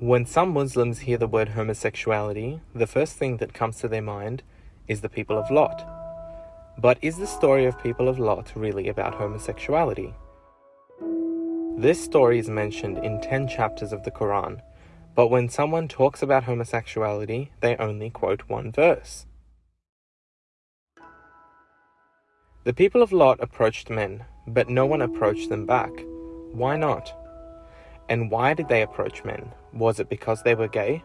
When some Muslims hear the word homosexuality, the first thing that comes to their mind is the people of Lot. But is the story of people of Lot really about homosexuality? This story is mentioned in 10 chapters of the Quran, but when someone talks about homosexuality, they only quote one verse. The people of Lot approached men, but no one approached them back. Why not? And why did they approach men? Was it because they were gay?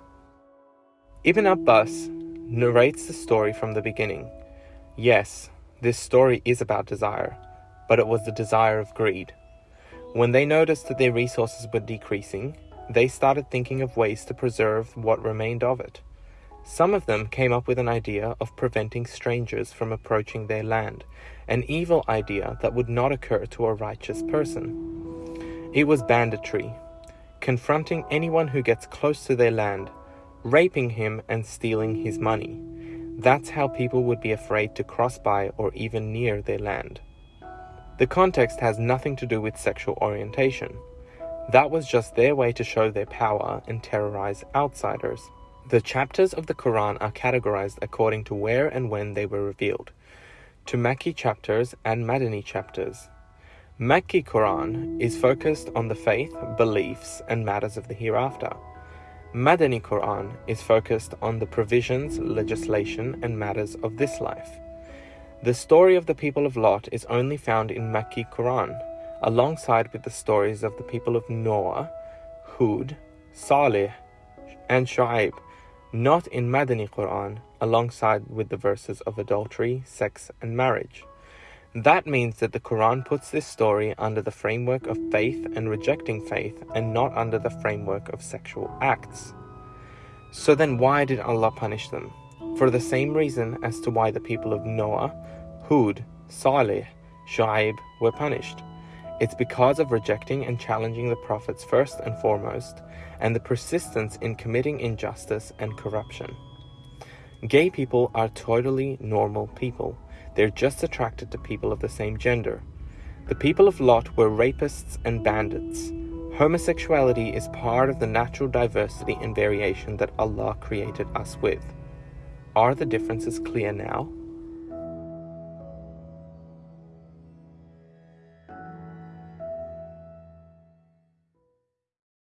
Ibn Abbas narrates the story from the beginning. Yes, this story is about desire, but it was the desire of greed. When they noticed that their resources were decreasing, they started thinking of ways to preserve what remained of it. Some of them came up with an idea of preventing strangers from approaching their land, an evil idea that would not occur to a righteous person. It was banditry, confronting anyone who gets close to their land, raping him and stealing his money. That's how people would be afraid to cross by or even near their land. The context has nothing to do with sexual orientation. That was just their way to show their power and terrorize outsiders. The chapters of the Quran are categorized according to where and when they were revealed, to Makki chapters and Madani chapters. Makki Quran is focused on the faith, beliefs, and matters of the hereafter. Madani Quran is focused on the provisions, legislation, and matters of this life. The story of the people of Lot is only found in Makki Quran, alongside with the stories of the people of Noah, Hud, Saleh, and Shu'aib, not in Madani Quran, alongside with the verses of adultery, sex, and marriage. That means that the Quran puts this story under the framework of faith and rejecting faith and not under the framework of sexual acts. So then, why did Allah punish them? For the same reason as to why the people of Noah, Hud, Saleh, Shu'aib were punished. It's because of rejecting and challenging the prophets first and foremost, and the persistence in committing injustice and corruption. Gay people are totally normal people. They're just attracted to people of the same gender. The people of Lot were rapists and bandits. Homosexuality is part of the natural diversity and variation that Allah created us with. Are the differences clear now?